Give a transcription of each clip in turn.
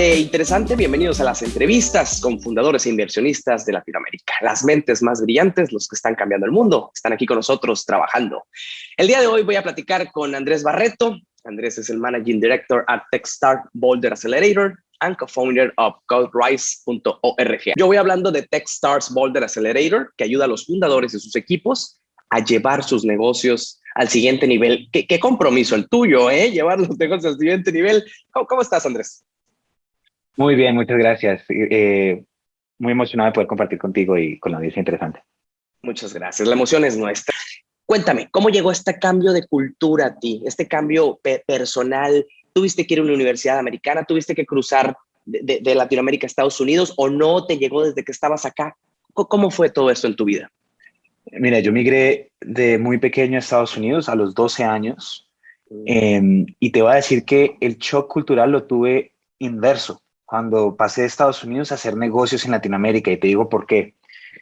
Interesante, bienvenidos a las entrevistas con fundadores e inversionistas de Latinoamérica. Las mentes más brillantes, los que están cambiando el mundo, están aquí con nosotros trabajando. El día de hoy voy a platicar con Andrés Barreto. Andrés es el Managing Director at Techstart Boulder Accelerator and co-founder of CodeRise.org. Yo voy hablando de Techstars Boulder Accelerator, que ayuda a los fundadores y sus equipos a llevar sus negocios al siguiente nivel. ¿Qué, compromiso el tuyo, eh? Llevar los negocios al siguiente nivel. ¿Cómo, estás, Andrés? Muy bien, muchas gracias. Eh, muy emocionado de poder compartir contigo y con la audiencia interesante. Muchas gracias. La emoción es nuestra. Cuéntame, ¿cómo llegó este cambio de cultura a ti? Este cambio personal. ¿Tuviste que ir a una universidad americana? ¿Tuviste que cruzar de, de Latinoamérica a Estados Unidos? ¿O no te llegó desde que estabas acá? ¿Cómo fue todo esto en tu vida? Mira, yo migré de muy pequeño a Estados Unidos a los 12 años em, y te voy a decir que el shock cultural lo tuve inverso cuando pasé de Estados Unidos a hacer negocios en Latinoamérica y te digo por qué.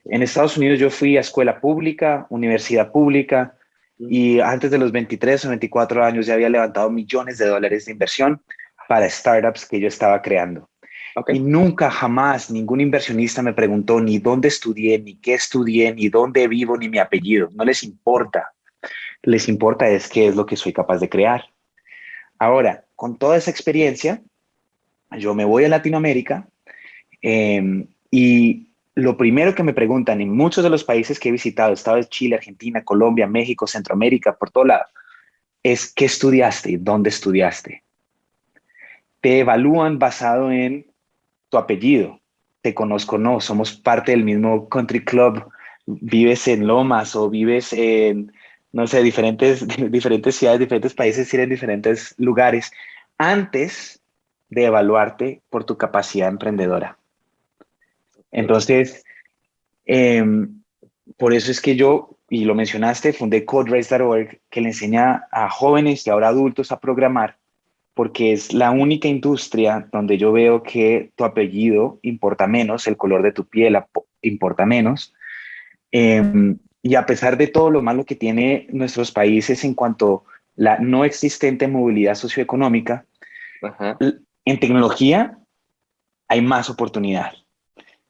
En Estados Unidos yo fui a escuela pública, universidad pública y antes de los 23 o 24 años ya había levantado millones de dólares de inversión para startups que yo estaba creando. Y nunca, jamás, ningún inversionista me preguntó ni dónde estudié, ni qué estudié, ni dónde vivo, ni mi apellido. No les importa. Les importa es qué es lo que soy capaz de crear. Ahora, con toda esa experiencia, yo me voy a Latinoamérica em, y lo primero que me preguntan en muchos de los países que he visitado, Estados Chile, Argentina, Colombia, México, Centroamérica, por todo lado, es ¿qué estudiaste? ¿Dónde estudiaste? Te evalúan basado en tu apellido, te conozco, no, somos parte del mismo country club, vives en Lomas o vives en, no sé, diferentes, diferentes ciudades, diferentes países, ir en diferentes lugares, antes de evaluarte por tu capacidad emprendedora. Entonces, em, por eso es que yo, y lo mencionaste, fundé CodeRace.org, que le enseña a jóvenes y ahora adultos a programar porque es la única industria donde yo veo que tu apellido importa menos, el color de tu piel importa menos. Em, y a pesar de todo lo malo que tiene nuestros países en cuanto a la no existente movilidad socioeconómica, en tecnología hay más oportunidad.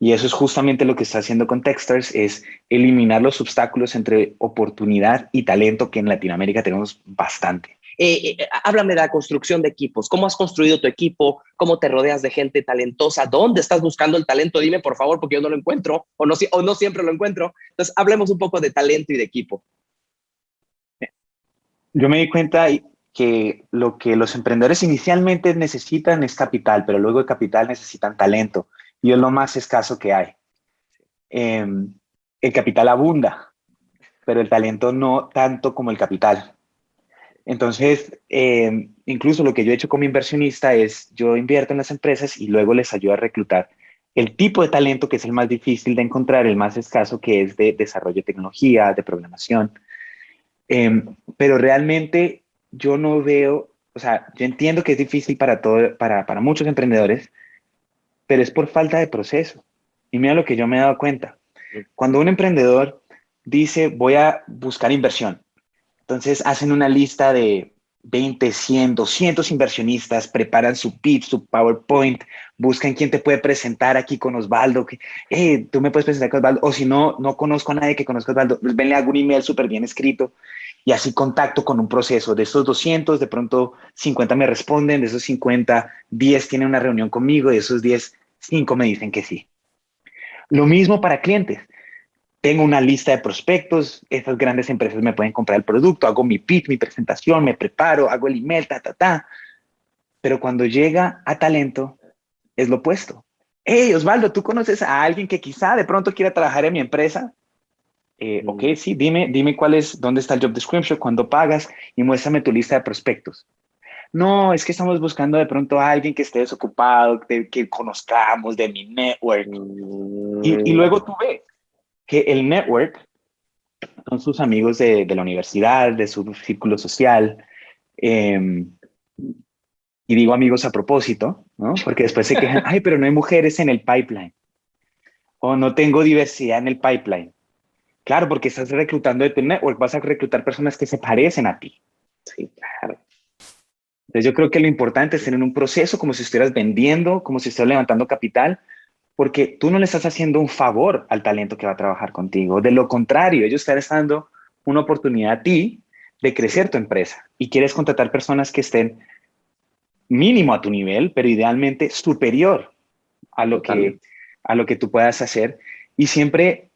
Y eso es justamente lo que está haciendo con Techstars, es eliminar los obstáculos entre oportunidad y talento que en Latinoamérica tenemos bastante. Eh, eh, háblame de la construcción de equipos. ¿Cómo has construido tu equipo? ¿Cómo te rodeas de gente talentosa? ¿Dónde estás buscando el talento? Dime, por favor, porque yo no lo encuentro o no, o no siempre lo encuentro. Entonces, hablemos un poco de talento y de equipo. Yo me di cuenta que lo que los emprendedores inicialmente necesitan es capital, pero luego de capital necesitan talento. Y es lo más escaso que hay. Em, el capital abunda, pero el talento no tanto como el capital. Entonces, em, incluso lo que yo he hecho como inversionista es, yo invierto en las empresas y luego les ayudo a reclutar el tipo de talento que es el más difícil de encontrar, el más escaso, que es de desarrollo de tecnología, de programación. Em, pero realmente yo no veo, o sea, yo entiendo que es difícil para, todo, para, para muchos emprendedores, pero es por falta de proceso. Y mira lo que yo me he dado cuenta. Cuando un emprendedor dice, voy a buscar inversión, entonces hacen una lista de 20, 100, 200 inversionistas, preparan su pitch, su PowerPoint, buscan quién te puede presentar aquí con Osvaldo, que, hey, tú me puedes presentar con Osvaldo, o si no, no conozco a nadie que conozca a Osvaldo, pues venle algún email súper bien escrito y así contacto con un proceso. De estos 200, de pronto 50 me responden, de esos 50, 10 tienen una reunión conmigo, de esos 10, 5 me dicen que sí. Lo mismo para clientes tengo una lista de prospectos, esas grandes empresas me pueden comprar el producto, hago mi pitch, mi presentación, me preparo, hago el email, ta, ta, ta. Pero cuando llega a talento, es lo opuesto. Hey, Osvaldo, ¿tú conoces a alguien que quizá de pronto quiera trabajar en mi empresa? Eh, ok, mm. sí, dime, dime cuál es, dónde está el job description, cuándo pagas y muéstrame tu lista de prospectos. No, es que estamos buscando de pronto a alguien que esté desocupado, que conozcamos de mi network. Y, y, luego tú ves, que el network son sus amigos de, la universidad, de su círculo social. Em, y digo amigos a propósito, ¿no? Porque después se quejan, ay, pero no hay mujeres en el pipeline. O no tengo diversidad en el pipeline. Claro, porque estás reclutando de tu network, vas a reclutar personas que se parecen a ti. Sí, claro. Entonces yo creo que lo importante es tener un proceso como si estuvieras vendiendo, como si estuvieras levantando capital, porque tú no le estás haciendo un favor al talento que va a trabajar contigo. De lo contrario, ellos están dando una oportunidad a ti de crecer tu empresa y quieres contratar personas que estén mínimo a tu nivel, pero idealmente superior a lo, que, a lo que tú puedas hacer. Y siempre,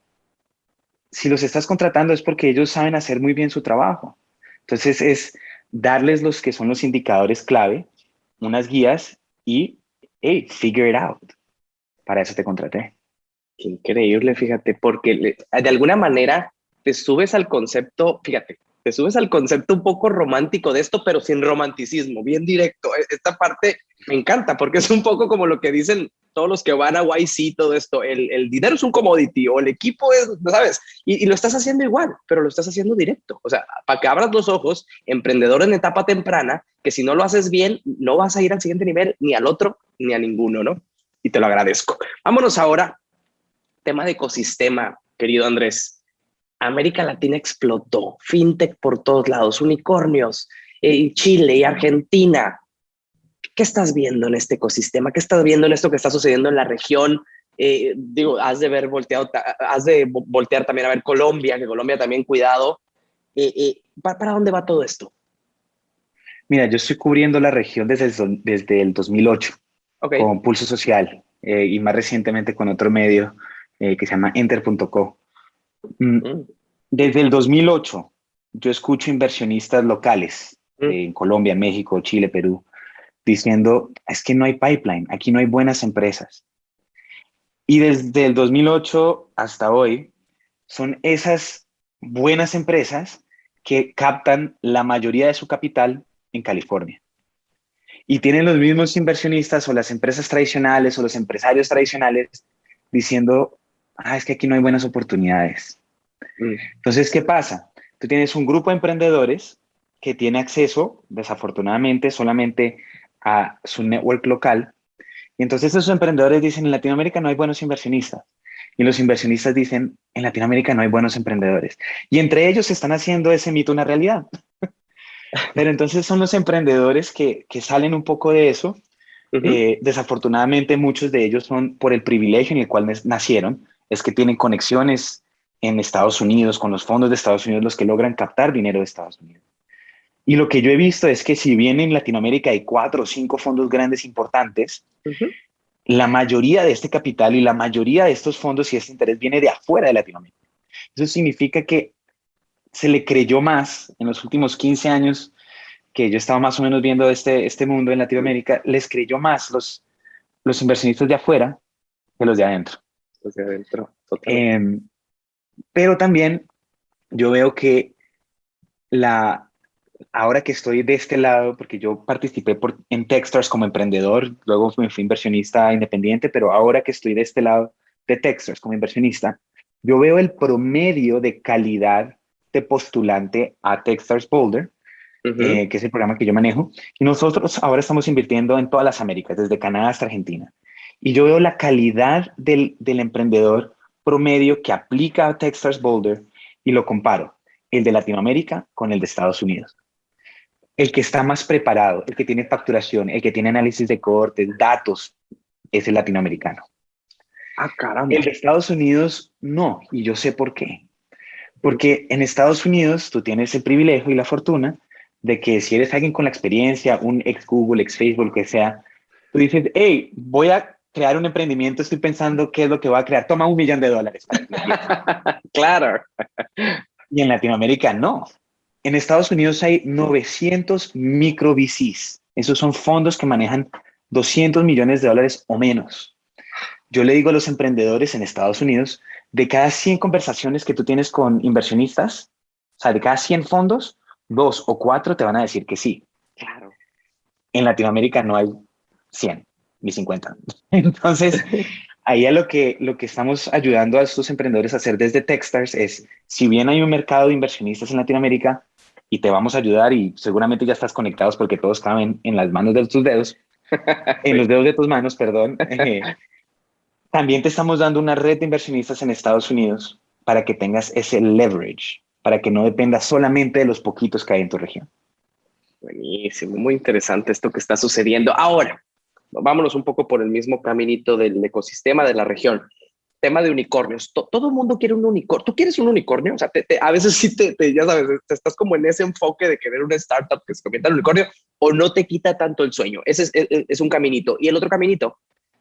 si los estás contratando es porque ellos saben hacer muy bien su trabajo. Entonces es darles los que son los indicadores clave, unas guías y, hey, figure it out. Para eso te contraté. Qué increíble, fíjate, porque de alguna manera te subes al concepto, fíjate, te subes al concepto un poco romántico de esto, pero sin romanticismo, bien directo. E, esta parte me encanta porque es un poco como lo que dicen todos los que van a YC, todo esto. El, dinero es un commodity o el equipo es, ¿sabes? Y, lo estás haciendo igual, pero lo estás haciendo directo. O sea, para que abras los ojos, emprendedor en etapa temprana, que si no lo haces bien, no vas a ir al siguiente nivel, ni al otro, ni a ninguno, ¿no? Y te lo agradezco. Vámonos ahora, tema de ecosistema, querido Andrés. América Latina explotó, fintech por todos lados, unicornios, eh, Chile y Argentina. ¿Qué estás viendo en este ecosistema? ¿Qué estás viendo en esto que está sucediendo en la región? Eh, digo, has de ver volteado, has de voltear también a ver Colombia, que Colombia también cuidado. Eh, ¿para, dónde va todo esto? Mira, yo estoy cubriendo la región desde el, desde el 2008 con Pulso Social y más recientemente con otro medio que se llama Enter.co. Mm, mm. Desde el 2008, yo escucho inversionistas locales mm. en Colombia, México, Chile, Perú, diciendo, es que no hay pipeline, aquí no hay buenas empresas. Y desde el 2008 hasta hoy, son esas buenas empresas que captan la mayoría de su capital en California. Y tienen los mismos inversionistas o las empresas tradicionales o los empresarios tradicionales diciendo, ah, es que aquí no hay buenas oportunidades. Mm. Entonces, ¿qué pasa? Tú tienes un grupo de emprendedores que tiene acceso, desafortunadamente, solamente a su network local. Y entonces esos emprendedores dicen, en Latinoamérica no hay buenos inversionistas. Y los inversionistas dicen, en Latinoamérica no hay buenos emprendedores. Y entre ellos están haciendo ese mito una realidad. Pero entonces son los emprendedores que, que salen un poco de eso. Eh, desafortunadamente muchos de ellos son por el privilegio en el cual nacieron, es que tienen conexiones en Estados Unidos, con los fondos de Estados Unidos, los que logran captar dinero de Estados Unidos. Y lo que yo he visto es que si bien en Latinoamérica hay cuatro o cinco fondos grandes importantes, la mayoría de este capital y la mayoría de estos fondos y este interés viene de afuera de Latinoamérica. Eso significa que se le creyó más en los últimos 15 años que yo estaba más o menos viendo este, este mundo en Latinoamérica, les creyó más los, los inversionistas de afuera que los de adentro adentro. Em, pero también yo veo que la, ahora que estoy de este lado, porque yo participé por, en Techstars como emprendedor, luego me fui inversionista independiente, pero ahora que estoy de este lado de Techstars como inversionista, yo veo el promedio de calidad de postulante a Techstars Boulder, eh, que es el programa que yo manejo, y nosotros ahora estamos invirtiendo en todas las Américas, desde Canadá hasta Argentina. Y yo veo la calidad del, emprendedor promedio que aplica a Techstars Boulder y lo comparo, el de Latinoamérica con el de Estados Unidos. El que está más preparado, el que tiene facturación, el que tiene análisis de cohortes, datos, es el latinoamericano. Ah, caramba. El de Estados Unidos no, y yo sé por qué. Porque en Estados Unidos tú tienes el privilegio y la fortuna de que si eres alguien con la experiencia, un ex Google, ex Facebook, que sea, tú dices, hey, voy a crear un emprendimiento, estoy pensando qué es lo que va a crear. Toma un millón de dólares. claro. Y en Latinoamérica no. En Estados Unidos hay 900 micro VCs. Esos son fondos que manejan 200 millones de dólares o menos. Yo le digo a los emprendedores en Estados Unidos, de cada 100 conversaciones que tú tienes con inversionistas, o sea, de cada 100 fondos, dos o cuatro te van a decir que sí. Claro. En Latinoamérica no hay 100 mis 50. Entonces, ahí a lo que, lo que estamos ayudando a estos emprendedores a hacer desde Techstars es, si bien hay un mercado de inversionistas en Latinoamérica y te vamos a ayudar y seguramente ya estás conectados porque todos caben en las manos de tus dedos, en los dedos de tus manos, perdón, eh, también te estamos dando una red de inversionistas en Estados Unidos para que tengas ese leverage, para que no dependas solamente de los poquitos que hay en tu región. Buenísimo, muy interesante esto que está sucediendo. Ahora, vámonos un poco por el mismo caminito del ecosistema de la región. Tema de unicornios. todo el mundo quiere un unicornio. ¿Tú quieres un unicornio? O sea, a veces sí te, ya sabes, te estás como en ese enfoque de querer una startup que se convierta en unicornio o no te quita tanto el sueño. Ese es, es, un caminito. Y el otro caminito,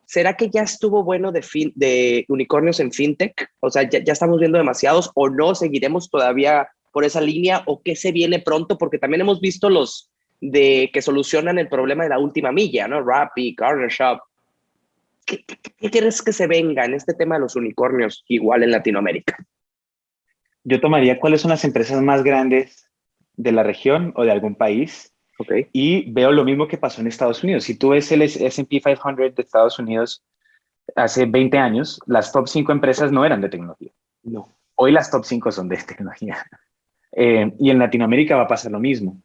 ¿será que ya estuvo bueno de, fin, de unicornios en fintech? O sea, ya, ya estamos viendo demasiados o no seguiremos todavía por esa línea o qué se viene pronto, porque también hemos visto los de que solucionan el problema de la última milla, ¿no? Rappi, Corner Shop. ¿Qué, quieres que se venga en este tema de los unicornios igual en Latinoamérica? Yo tomaría cuáles son las empresas más grandes de la región o de algún país okay. y veo lo mismo que pasó en Estados Unidos. Si tú ves el S&P 500 de Estados Unidos hace 20 años, las top 5 empresas no eran de tecnología. No. Hoy las top 5 son de tecnología. Eh, y en Latinoamérica va a pasar lo mismo.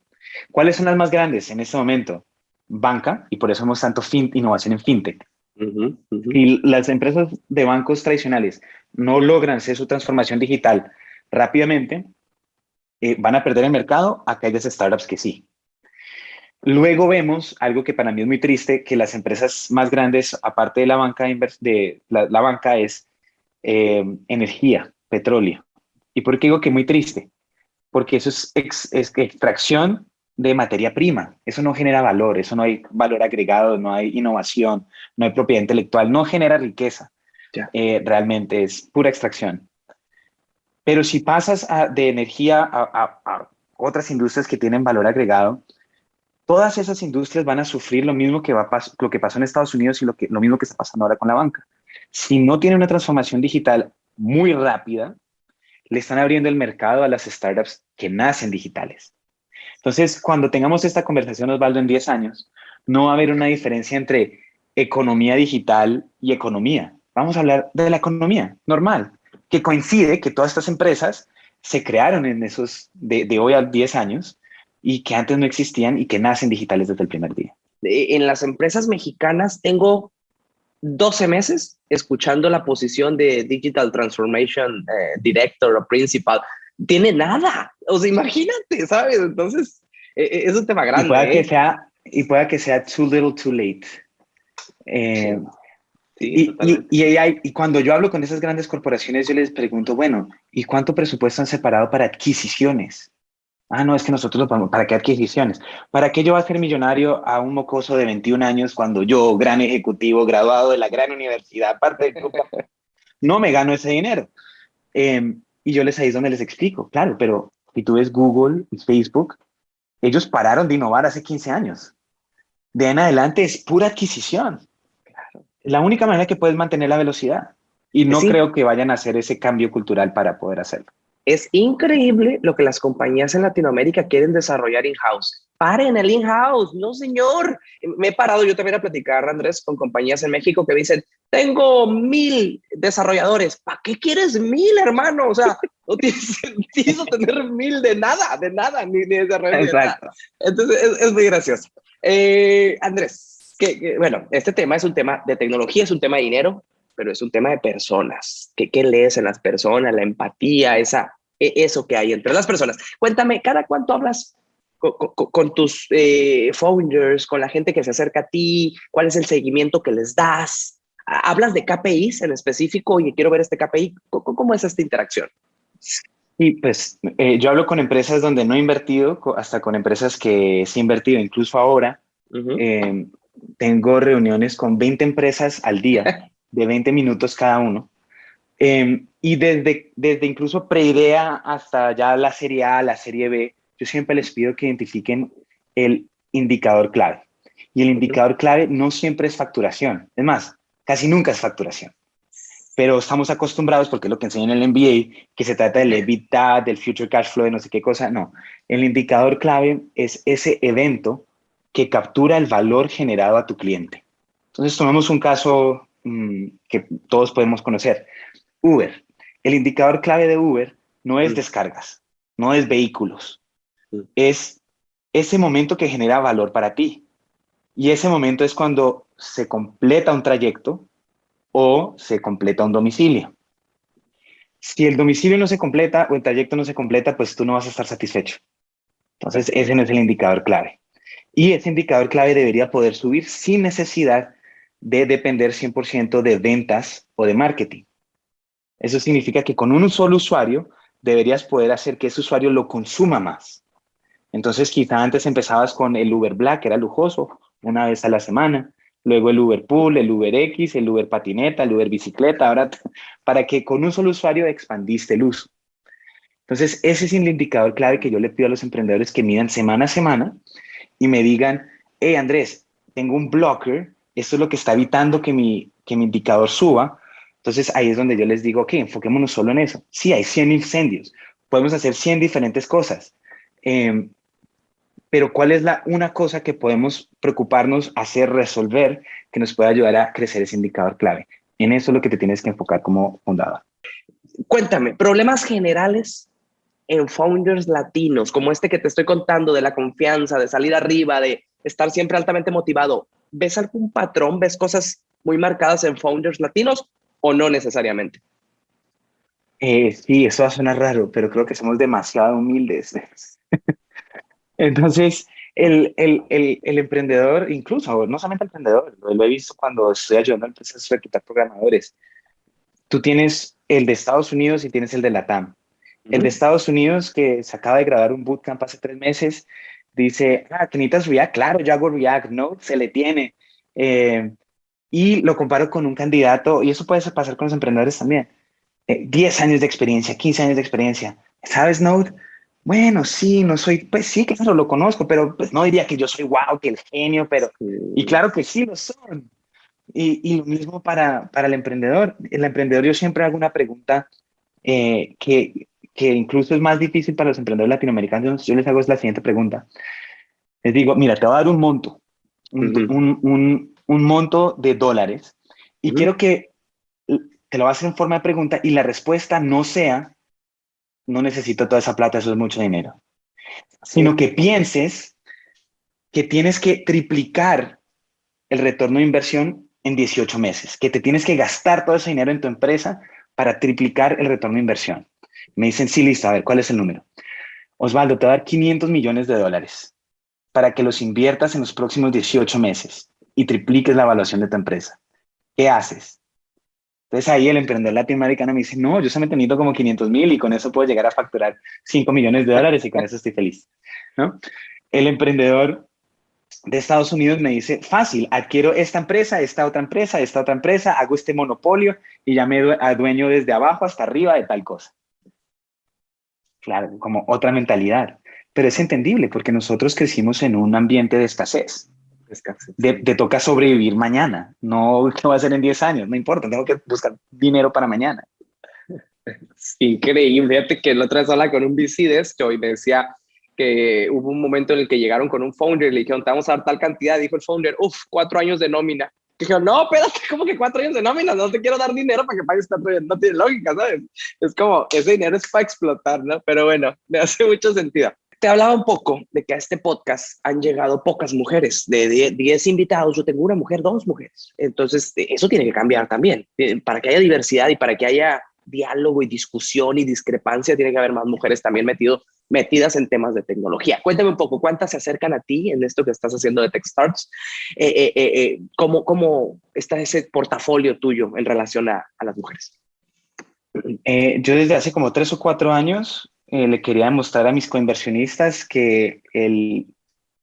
¿Cuáles son las más grandes en este momento? Banca, y por eso hemos tanto fin, innovación en fintech. Y las empresas de bancos tradicionales no logran hacer su transformación digital rápidamente, eh, van a perder el mercado a aquellas startups que sí. Luego vemos algo que para mí es muy triste, que las empresas más grandes, aparte de la banca, de la, banca es eh, energía, petróleo. ¿Y por qué digo que muy triste? porque eso es, extracción de materia prima. Eso no genera valor, eso no hay valor agregado, no hay innovación, no hay propiedad intelectual, no genera riqueza. Eh, realmente es pura extracción. Pero si pasas de energía a, otras industrias que tienen valor agregado, todas esas industrias van a sufrir lo mismo que, va lo que pasó en Estados Unidos y lo, que, lo mismo que está pasando ahora con la banca. Si no tiene una transformación digital muy rápida, le están abriendo el mercado a las startups que nacen digitales. Entonces, cuando tengamos esta conversación, Osvaldo, en 10 años, no va a haber una diferencia entre economía digital y economía. Vamos a hablar de la economía normal, que coincide que todas estas empresas se crearon en esos de, hoy a 10 años y que antes no existían y que nacen digitales desde el primer día. En las empresas mexicanas tengo 12 meses escuchando la posición de Digital Transformation eh, Director o Principal. Tiene nada. O sea, imagínate, ¿sabes? Entonces, e, e, es un tema grande. Y pueda, que, ¿eh? sea, y pueda que sea too little, too late. Eh, y, y, y, cuando yo hablo con esas grandes corporaciones, yo les pregunto, bueno, ¿y cuánto presupuesto han separado para adquisiciones? Ah, no, es que nosotros lo ponemos. ¿Para qué adquisiciones? ¿Para qué yo voy a ser millonario a un mocoso de 21 años cuando yo, gran ejecutivo, graduado de la gran universidad, parte del no me gano ese dinero? Em, y yo les ahí es donde les explico, claro, pero si tú ves Google y Facebook, ellos pararon de innovar hace 15 años. De en adelante es pura adquisición. Es la única manera que puedes mantener la velocidad. Y no creo que vayan a hacer ese cambio cultural para poder hacerlo. Es increíble lo que las compañías en Latinoamérica quieren desarrollar in-house. Paren el in-house, no señor. Me he parado yo también a platicar, Andrés, con compañías en México que dicen, tengo mil desarrolladores. ¿Para qué quieres mil, hermano? O sea, no tiene sentido tener mil de nada, de nada, ni, de desarrollar. Exacto. Entonces, es, muy gracioso. Eh, Andrés, que, bueno, este tema es un tema de tecnología, es un tema de dinero, pero es un tema de personas. ¿Qué, qué lees en las personas? La empatía, esa, eso que hay entre las personas. Cuéntame, ¿cada cuánto hablas con, tus eh, founders, con la gente que se acerca a ti? ¿Cuál es el seguimiento que les das? ¿Hablas de KPIs en específico? y quiero ver este KPI. ¿Cómo, es esta interacción? Sí, pues eh, yo hablo con empresas donde no he invertido, hasta con empresas que sí he invertido, incluso ahora. Eh, tengo reuniones con 20 empresas al día de 20 minutos cada uno. Em, y desde, desde incluso preidea hasta ya la serie A, la serie B, yo siempre les pido que identifiquen el indicador clave. Y el indicador clave no siempre es facturación. Es más, casi nunca es facturación. Pero estamos acostumbrados, porque es lo que enseñan en el MBA, que se trata del EBITDA, del future cash flow, de no sé qué cosa. No, el indicador clave es ese evento que captura el valor generado a tu cliente. Entonces, tomamos un caso Mm, que todos podemos conocer. Uber. El indicador clave de Uber no es mm. descargas, no es vehículos, mm. es ese momento que genera valor para ti. Y ese momento es cuando se completa un trayecto o se completa un domicilio. Si el domicilio no se completa o el trayecto no se completa, pues tú no vas a estar satisfecho. Entonces, ese no es el indicador clave. Y ese indicador clave debería poder subir sin necesidad de depender 100% de ventas o de marketing. Eso significa que con un solo usuario deberías poder hacer que ese usuario lo consuma más. Entonces quizá antes empezabas con el Uber Black, que era lujoso, una vez a la semana, luego el Uber Pool, el Uber X, el Uber Patineta, el Uber Bicicleta, ahora para que con un solo usuario expandiste el uso. Entonces ese es el indicador clave que yo le pido a los emprendedores que midan semana a semana y me digan, hey Andrés, tengo un blocker, esto es lo que está evitando que mi, que mi indicador suba, entonces ahí es donde yo les digo, ok, enfoquémonos solo en eso. Sí, hay 100 incendios, podemos hacer 100 diferentes cosas, em, pero ¿cuál es la una cosa que podemos preocuparnos, hacer, resolver, que nos pueda ayudar a crecer ese indicador clave? En eso es lo que te tienes que enfocar como fundador. Cuéntame, problemas generales en founders latinos, como este que te estoy contando, de la confianza, de salir arriba, de estar siempre altamente motivado. ¿Ves algún patrón? ¿Ves cosas muy marcadas en founders latinos o no necesariamente? Eh, sí, eso va a sonar raro, pero creo que somos demasiado humildes. Entonces, el, el, el, emprendedor, incluso, no solamente el emprendedor, lo, he visto cuando estoy ayudando a empresas a reclutar programadores. Tú tienes el de Estados Unidos y tienes el de la TAM. El de Estados Unidos, que se acaba de grabar un bootcamp hace tres meses, dice, ah, que necesitas React, claro, yo hago React, ¿no? Se le tiene. Eh, y lo comparo con un candidato, y eso puede pasar con los emprendedores también. 10 eh, años de experiencia, 15 años de experiencia. ¿Sabes, Node? Bueno, sí, no soy, pues sí, claro, lo conozco, pero pues no diría que yo soy wow, que el genio, pero, y claro que sí lo son. Y, y, lo mismo para, para el emprendedor. El emprendedor yo siempre hago una pregunta eh, que, que incluso es más difícil para los emprendedores latinoamericanos. Yo les hago la siguiente pregunta. Les digo, mira, te voy a dar un monto, un, un, un, monto de dólares y quiero que te lo hacer en forma de pregunta y la respuesta no sea no necesito toda esa plata, eso es mucho dinero. Sino que pienses que tienes que triplicar el retorno de inversión en 18 meses, que te tienes que gastar todo ese dinero en tu empresa para triplicar el retorno de inversión. Me dicen, sí, listo, a ver, ¿cuál es el número? Osvaldo, te va a dar 500 millones de dólares para que los inviertas en los próximos 18 meses y tripliques la evaluación de tu empresa. ¿Qué haces? Entonces ahí el emprendedor latinoamericano me dice, no, yo solamente necesito como 500 mil y con eso puedo llegar a facturar 5 millones de dólares y con eso estoy feliz. ¿no? El emprendedor de Estados Unidos me dice, fácil, adquiero esta empresa, esta otra empresa, esta otra empresa, hago este monopolio y ya me adueño desde abajo hasta arriba de tal cosa. Claro, como otra mentalidad. Pero es entendible porque nosotros crecimos en un ambiente de escasez. Te, toca sobrevivir mañana, no qué va a hacer en 10 años, no importa, tengo que buscar dinero para mañana. Increíble, fíjate que la otra vez hablaba con un VC de esto y me decía que hubo un momento en el que llegaron con un founder y le dijeron, te vamos a dar tal cantidad, dijo el founder, uff, cuatro años de nómina. Y no, espérate, ¿cómo que cuatro años de nómina? No te quiero dar dinero para que pagues cuatro años, no tiene lógica, ¿sabes? Es como, ese dinero es para explotar, ¿no? Pero bueno, me hace mucho sentido. Te hablaba un poco de que a este podcast han llegado pocas mujeres. De 10 invitados, yo tengo una mujer, dos mujeres. Entonces, eso tiene que cambiar también. Eh, para que haya diversidad y para que haya diálogo y discusión y discrepancia, tiene que haber más mujeres también metido, metidas en temas de tecnología. Cuéntame un poco, ¿cuántas se acercan a ti en esto que estás haciendo de TechStarts? Eh, eh, ¿cómo, ¿Cómo está ese portafolio tuyo en relación a, a las mujeres? yo desde hace como tres o cuatro años eh, le quería demostrar a mis coinversionistas que el,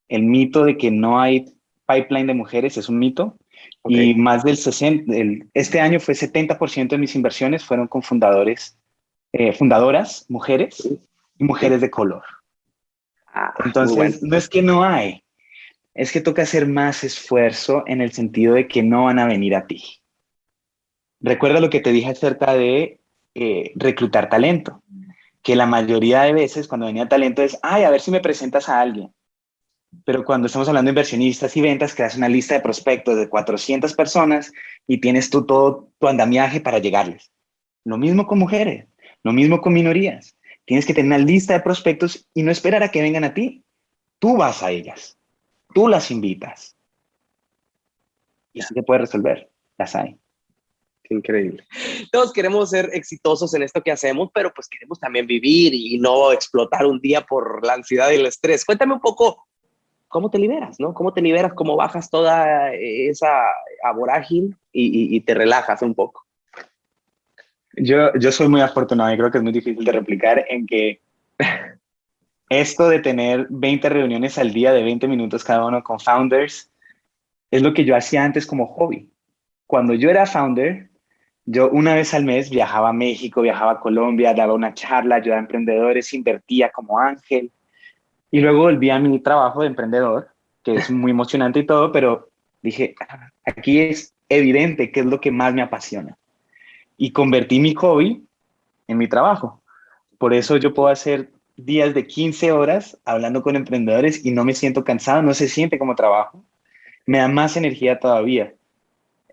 el, mito de que no hay pipeline de mujeres es un mito. Y más del 60, este año fue 70% de mis inversiones fueron con fundadores, eh, fundadoras, mujeres y mujeres de color. Ah, Entonces, no es que no hay, es que toca hacer más esfuerzo en el sentido de que no van a venir a ti. Recuerda lo que te dije acerca de eh, reclutar talento que la mayoría de veces cuando venía talento es, ay, a ver si me presentas a alguien. Pero cuando estamos hablando de inversionistas y ventas, creas una lista de prospectos de 400 personas y tienes tú todo tu andamiaje para llegarles. Lo mismo con mujeres, lo mismo con minorías. Tienes que tener una lista de prospectos y no esperar a que vengan a ti. Tú vas a ellas, tú las invitas. Y así se puede resolver, las hay increíble. Todos queremos ser exitosos en esto que hacemos, pero pues queremos también vivir y no explotar un día por la ansiedad y el estrés. Cuéntame un poco ¿cómo te liberas? ¿no? ¿Cómo te liberas? ¿Cómo bajas toda esa vorágine y, y, te relajas un poco? Yo, yo soy muy afortunado y creo que es muy difícil de replicar en que esto de tener 20 reuniones al día de 20 minutos cada uno con founders es lo que yo hacía antes como hobby. Cuando yo era founder, yo una vez al mes viajaba a México, viajaba a Colombia, daba una charla, ayudaba a emprendedores, invertía como ángel. Y luego volví a mi trabajo de emprendedor, que es muy emocionante y todo, pero dije, ah, aquí es evidente qué es lo que más me apasiona. Y convertí mi hobby en mi trabajo. Por eso yo puedo hacer días de 15 horas hablando con emprendedores y no me siento cansado, no se siente como trabajo. Me da más energía todavía.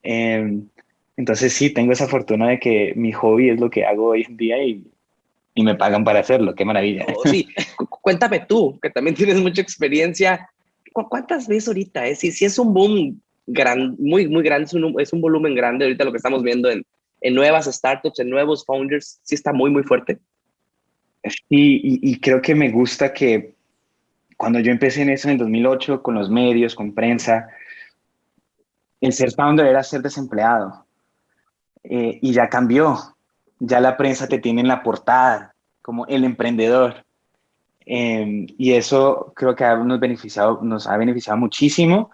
Em, entonces sí, tengo esa fortuna de que mi hobby es lo que hago hoy en día y, y me pagan para hacerlo. Qué maravilla. Oh, sí, cuéntame tú, que también tienes mucha experiencia. ¿Cuántas veces ahorita? Eh? Si, si es un boom gran, muy, muy grande, es un, es un volumen grande ahorita lo que estamos viendo en, en nuevas startups, en nuevos founders, sí está muy, muy fuerte. Y, y, creo que me gusta que cuando yo empecé en eso en el 2008, con los medios, con prensa, el ser founder era ser desempleado. Eh, y ya cambió. Ya la prensa te tiene en la portada como el emprendedor. Em, y eso creo que nos, beneficiado, nos ha beneficiado muchísimo.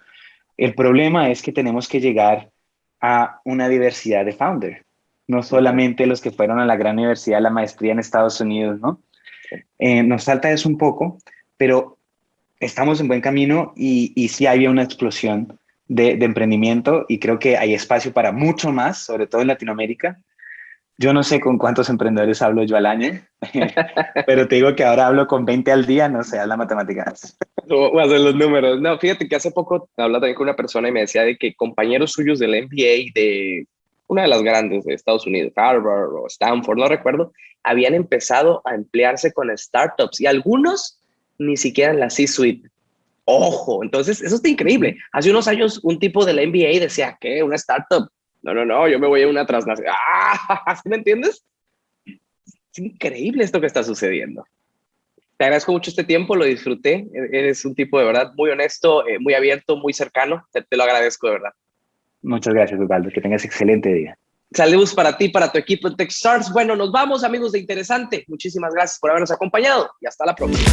El problema es que tenemos que llegar a una diversidad de founder, no solamente los que fueron a la gran universidad, la maestría en Estados Unidos, ¿no? Eh, nos falta eso un poco, pero estamos en buen camino y, y sí había una explosión de, emprendimiento y creo que hay espacio para mucho más, sobre todo en Latinoamérica. Yo no sé con cuántos emprendedores hablo yo al año, pero te digo que ahora hablo con 20 al día, no sé, la matemática. Voy a hacer los números. No, fíjate que hace poco hablaba también con una persona y me decía de que compañeros suyos del MBA de una de las grandes de Estados Unidos, Harvard o Stanford, no recuerdo, habían empezado a emplearse con startups y algunos ni siquiera en la C-suite. Ojo, entonces eso está increíble. Hace unos años un tipo de la MBA decía, ¿qué? ¿Una startup? No, no, no, yo me voy a una transnacional. ¡Ah! ¿Sí me entiendes? Es increíble esto que está sucediendo. Te agradezco mucho este tiempo, lo disfruté. Eres un tipo de verdad muy honesto, eh, muy abierto, muy cercano. Te, te, lo agradezco de verdad. Muchas gracias, Osvaldo. Que tengas excelente día. Saludos para ti, para tu equipo en TechStars. Bueno, nos vamos, amigos de Interesante. Muchísimas gracias por habernos acompañado y hasta la próxima.